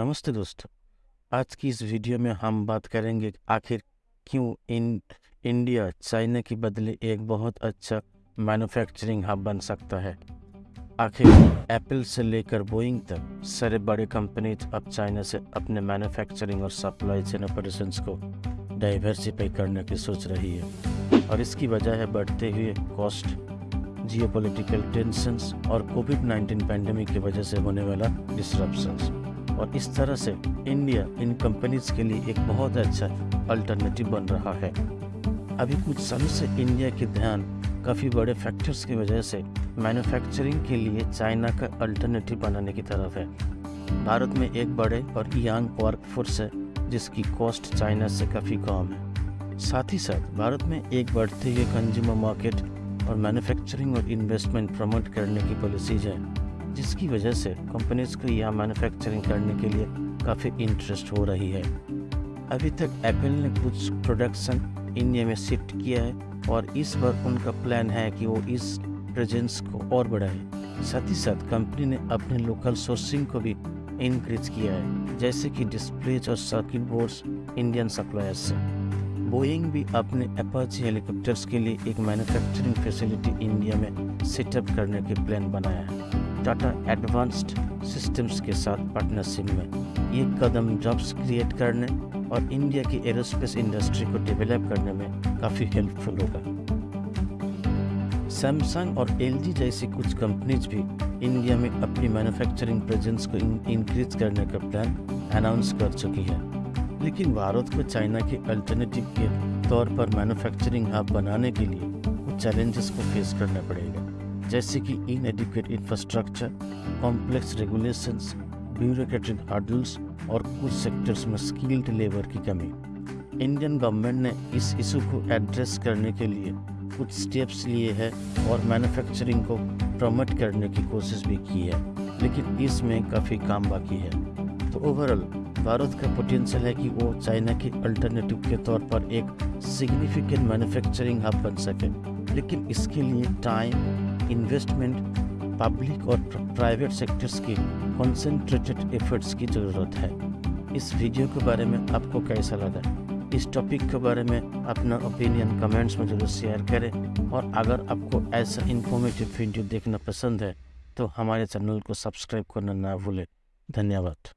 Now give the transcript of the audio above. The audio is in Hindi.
नमस्ते दोस्तों। आज की इस वीडियो में हम बात करेंगे आखिर क्यों इन, इंडिया, चाइना की बदले एक बहुत अच्छा मैन्युफैक्चरिंग हब बन सकता है। आखिर एप्पल से लेकर बोइंग तक सारे बड़े कंपनीज़ अब चाइना से अपने मैन्युफैक्चरिंग और सप्लाई चेन ऑपरेशंस को डाइवर्सिफाई करने की सोच रही है। और इसकी वजह है बढ़ते हुए कॉस्ट जियोपॉलिटिकल टेंशंस और कोविड 19 पैंडेमिक की वजह से होने वाला डिसरप्शंस और इस तरह से इंडिया इन कंपनीज़ के लिए एक बहुत अच्छा अल्टरनेटिव बन रहा है। अभी कुछ सालों से इंडिया के ध्यान काफ़ी बड़े फैक्टर्स की वजह से मैन्युफैक्चरिंग के लिए चाइना का अल्टरनेटिव बनाने की तरफ़ है। भारत में एक बड़े और यंग वर्क फोर्स है, जिसकी कॉस्ट चाइना से काफ़ी कम है। साथ ही साथ भारत में एक बढ़ते हुए कंज्यूमर मार्केट और मैन्युफैक्चरिंग और इन्वेस्टमेंट प्रमोट करने की पॉलिसीज़ है। जिसकी वजह से कंपनीज़ को यहाँ मैन्युफैक्चरिंग करने के लिए काफ़ी इंटरेस्ट हो रही है। अभी तक एप्पल ने कुछ प्रोडक्शन इंडिया में शिफ्ट किया है और इस बार उनका प्लान है कि वो इस प्रेजेंस को और बढ़ाए। साथ ही साथ कंपनी ने अपने लोकल सोर्सिंग को भी इंक्रीज किया है, जैसे कि डिस्प्लेज और सर्किट बोर्ड्स इंडियन सप्लायर्स से। बोइंग भी अपने अपाची हेलीकॉप्टर्स के लिए एक मैन्युफैक्चरिंग फैसिलिटी इंडिया में सेटअप करने के प्लान बनाया है। टाटा एडवांस्ड सिस्टम्स के साथ पार्टनरशिप में। ये कदम जॉब्स क्रिएट करने और इंडिया की एरोस्पेस इंडस्ट्री को डेवलप करने में काफ़ी हेल्पफुल होगा। सैमसंग और एलजी जैसी कुछ कंपनीज़ भी इंडिया में अपनी मैन्युफैक्चरिंग प्रेजेंस को इंक्रीज करने का प्लान अनाउंस कर चुकी है। लेकिन भारत को चाइना के अल्टरनेटिव के तौर पर मैन्युफैक्चरिंग हब बनाने के लिए कुछ चैलेंजेस को फेस करना पड़ेगा। जैसे कि inadequate infrastructure complex regulations bureaucratic hurdles और कुछ सेक्टर्स में स्किल्ड लेबर की कमी। इंडियन गवर्नमेंट ने इस इशू को एड्रेस करने के लिए कुछ स्टेप्स लिए हैं और मैन्युफैक्चरिंग को प्रमोट करने की कोशिश भी की है, लेकिन इसमें काफ़ी काम बाकी है। तो ओवरऑल भारत का पोटेंशियल है कि वो चाइना के अल्टरनेटिव के तौर पर एक सिग्निफिकेंट मैन्युफैक्चरिंग हब बन सके, लेकिन इसके लिए टाइम इन्वेस्टमेंट पब्लिक और प्राइवेट सेक्टर्स की कॉन्सेंट्रेटेड एफर्ट्स की ज़रूरत है। इस वीडियो के बारे में आपको कैसा लगा? इस टॉपिक के बारे में अपना ओपिनियन कमेंट्स में ज़रूर शेयर करें। और अगर आपको ऐसा इन्फॉर्मेटिव वीडियो देखना पसंद है तो हमारे चैनल को सब्सक्राइब करना ना भूलें। धन्यवाद।